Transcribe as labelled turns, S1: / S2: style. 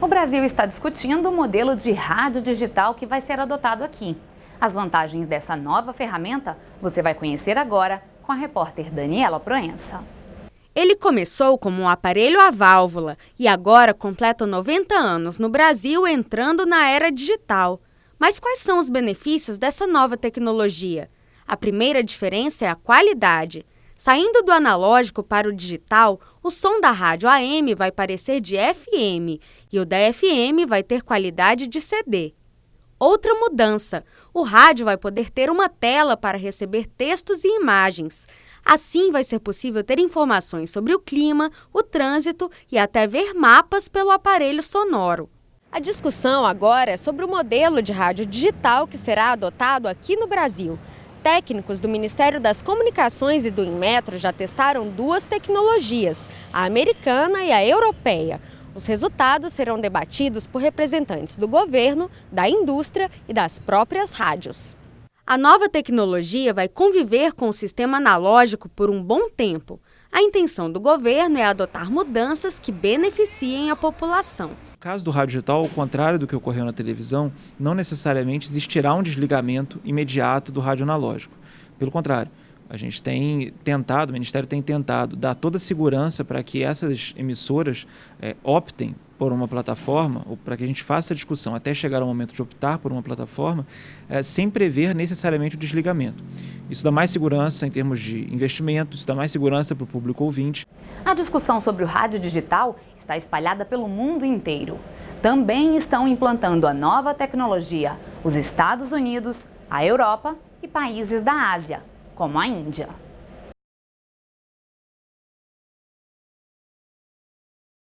S1: O Brasil está discutindo o modelo de rádio digital que vai ser adotado aqui. As vantagens dessa nova ferramenta você vai conhecer agora com a repórter Daniela Proença.
S2: Ele começou como um aparelho a válvula e agora completa 90 anos no Brasil entrando na era digital. Mas quais são os benefícios dessa nova tecnologia? A primeira diferença é a qualidade. Saindo do analógico para o digital, o som da rádio AM vai parecer de FM e o da FM vai ter qualidade de CD. Outra mudança: o rádio vai poder ter uma tela para receber textos e imagens. Assim, vai ser possível ter informações sobre o clima, o trânsito e até ver mapas pelo aparelho sonoro. A discussão agora é sobre o modelo de rádio digital que será adotado aqui no Brasil. Técnicos do Ministério das Comunicações e do Inmetro já testaram duas tecnologias, a americana e a europeia. Os resultados serão debatidos por representantes do governo, da indústria e das próprias rádios. A nova tecnologia vai conviver com o sistema analógico por um bom tempo. A intenção do governo é adotar mudanças que beneficiem a população.
S3: Caso do rádio digital, ao contrário do que ocorreu na televisão, não necessariamente existirá um desligamento imediato do rádio analógico. Pelo contrário, a gente tem tentado, o Ministério tem tentado dar toda a segurança para que essas emissoras é, optem por uma plataforma, ou para que a gente faça a discussão até chegar ao momento de optar por uma plataforma, é, sem prever necessariamente o desligamento. Isso dá mais segurança em termos de investimento, isso dá mais segurança para o público ouvinte.
S1: A discussão sobre o rádio digital está espalhada pelo mundo inteiro. Também estão implantando a nova tecnologia os Estados Unidos, a Europa e países da Ásia, como a Índia.